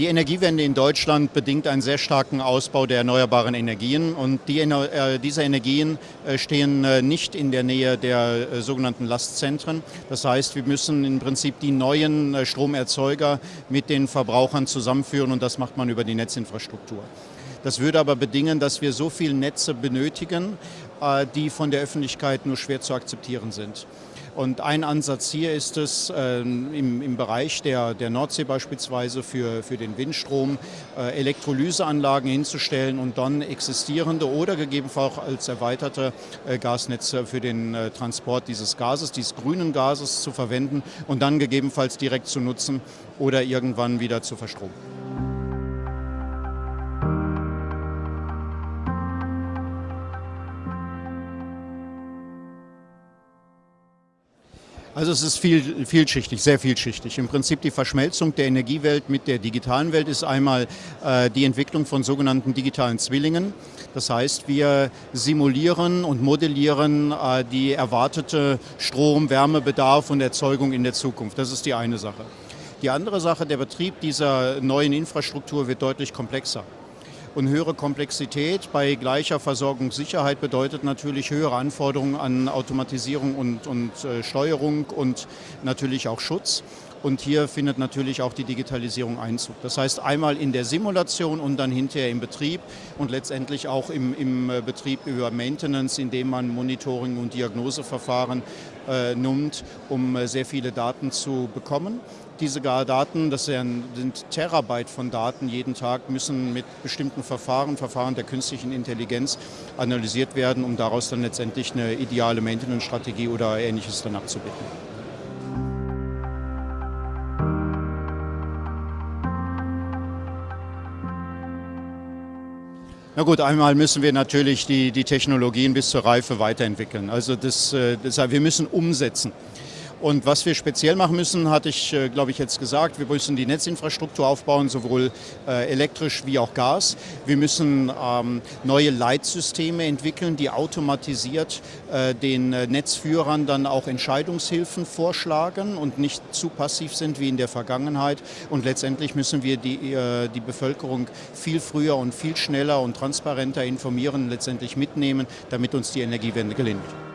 Die Energiewende in Deutschland bedingt einen sehr starken Ausbau der erneuerbaren Energien und die, äh, diese Energien äh, stehen äh, nicht in der Nähe der äh, sogenannten Lastzentren. Das heißt, wir müssen im Prinzip die neuen äh, Stromerzeuger mit den Verbrauchern zusammenführen und das macht man über die Netzinfrastruktur. Das würde aber bedingen, dass wir so viele Netze benötigen, äh, die von der Öffentlichkeit nur schwer zu akzeptieren sind. Und ein Ansatz hier ist es, äh, im, im, Bereich der, der Nordsee beispielsweise für, für den Windstrom äh, Elektrolyseanlagen hinzustellen und dann existierende oder gegebenenfalls als erweiterte äh, Gasnetze für den äh, Transport dieses Gases, dieses grünen Gases zu verwenden und dann gegebenenfalls direkt zu nutzen oder irgendwann wieder zu verstromen. Also es ist viel, vielschichtig, sehr vielschichtig. Im Prinzip die Verschmelzung der Energiewelt mit der digitalen Welt ist einmal äh, die Entwicklung von sogenannten digitalen Zwillingen. Das heißt, wir simulieren und modellieren äh, die erwartete Strom-, Wärmebedarf und Erzeugung in der Zukunft. Das ist die eine Sache. Die andere Sache, der Betrieb dieser neuen Infrastruktur wird deutlich komplexer. Und höhere Komplexität bei gleicher Versorgungssicherheit bedeutet natürlich höhere Anforderungen an Automatisierung und, und äh, Steuerung und natürlich auch Schutz. Und hier findet natürlich auch die Digitalisierung Einzug. Das heißt einmal in der Simulation und dann hinterher im Betrieb und letztendlich auch im, im äh, Betrieb über Maintenance, indem man Monitoring- und Diagnoseverfahren äh, nimmt, um äh, sehr viele Daten zu bekommen. Diese Daten, das sind Terabyte von Daten jeden Tag, müssen mit bestimmten Verfahren, Verfahren der künstlichen Intelligenz analysiert werden, um daraus dann letztendlich eine ideale Maintenance-Strategie oder ähnliches dann abzubilden. Na gut, einmal müssen wir natürlich die, die Technologien bis zur Reife weiterentwickeln. Also das, äh, das, wir müssen umsetzen. Und was wir speziell machen müssen, hatte ich, äh, glaube ich, jetzt gesagt, wir müssen die Netzinfrastruktur aufbauen, sowohl äh, elektrisch wie auch Gas. Wir müssen ähm, neue Leitsysteme entwickeln, die automatisiert äh, den Netzführern dann auch Entscheidungshilfen vorschlagen und nicht zu passiv sind wie in der Vergangenheit. Und letztendlich müssen wir die, die Bevölkerung viel früher und viel schneller und transparenter informieren, letztendlich mitnehmen, damit uns die Energiewende gelingt.